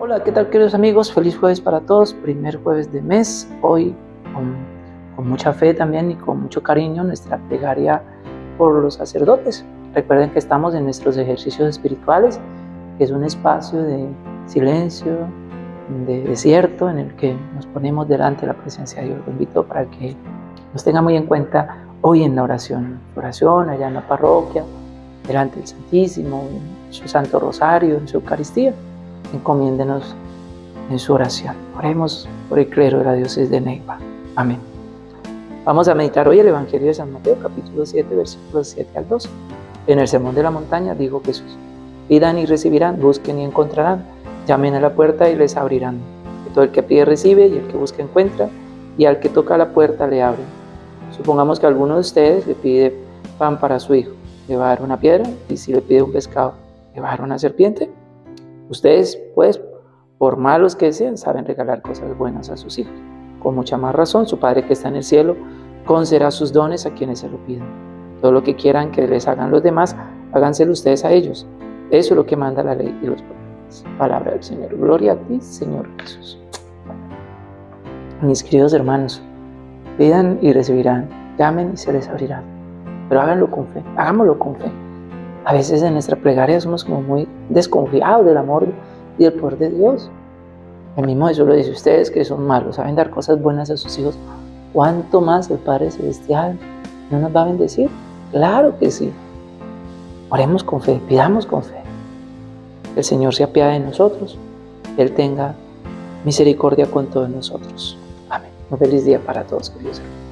Hola, ¿qué tal queridos amigos? Feliz jueves para todos, primer jueves de mes. Hoy con, mucha fe también y con mucho cariño nuestra plegaria por los sacerdotes. Recuerden que estamos en nuestros ejercicios espirituales, que es un espacio de silencio, de desierto en el que nos ponemos delante de la presencia de Dios. Lo invito para que nos tenga muy en cuenta hoy en la oración. Oración allá en la parroquia, delante del Santísimo, en su Santo Rosario, en su Eucaristía encomiéndenos en su oración. Oremos por el clero de la diócesis de Neiva. Amén. Vamos a meditar hoy el Evangelio de San Mateo, capítulo 7, versículos 7 al 12. En el Sermón de la Montaña dijo Jesús, pidan y recibirán, busquen y encontrarán, llamen a la puerta y les abrirán. Que todo el que pide recibe y el que busca encuentra, y al que toca la puerta le abren. Supongamos que alguno de ustedes le pide pan para su hijo, le va a dar una piedra, y si le pide un pescado, le va a dar una serpiente. Ustedes, pues, por malos que sean, saben regalar cosas buenas a sus hijos. Con mucha más razón, su Padre que está en el cielo concederá sus dones a quienes se lo piden. Todo lo que quieran que les hagan los demás, háganselo ustedes a ellos. Eso es lo que manda la ley y los profetas. Palabra del Señor. Gloria a ti, Señor Jesús. Mis queridos hermanos, pidan y recibirán, llamen y se les abrirá. Pero háganlo con fe, hagámoslo con fe. A veces en nuestra plegaria somos como muy desconfiados del amor y del poder de Dios. El mismo Jesús lo dice, ustedes que son malos, saben dar cosas buenas a sus hijos, ¿cuánto más el Padre Celestial no nos va a bendecir? Claro que sí. Oremos con fe, pidamos con fe. El Señor se apiade de nosotros, que Él tenga misericordia con todos nosotros. Amén. Un feliz día para todos, queridos hermanos.